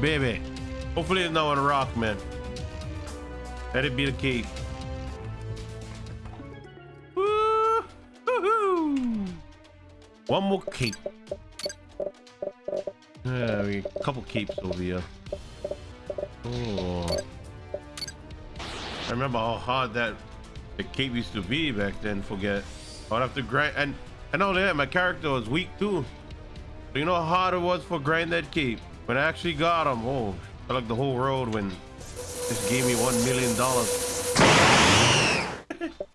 baby. Hopefully it's not on rock, man. Let it be the cape. One more cape. Yeah, we a couple capes over here. Oh. I remember how hard that the cape used to be back then. Forget. I'd have to grind, and and all that. My character was weak too. So you know how hard it was for grind that cape. When I actually got him, oh, I like the whole world when just gave me one million dollars.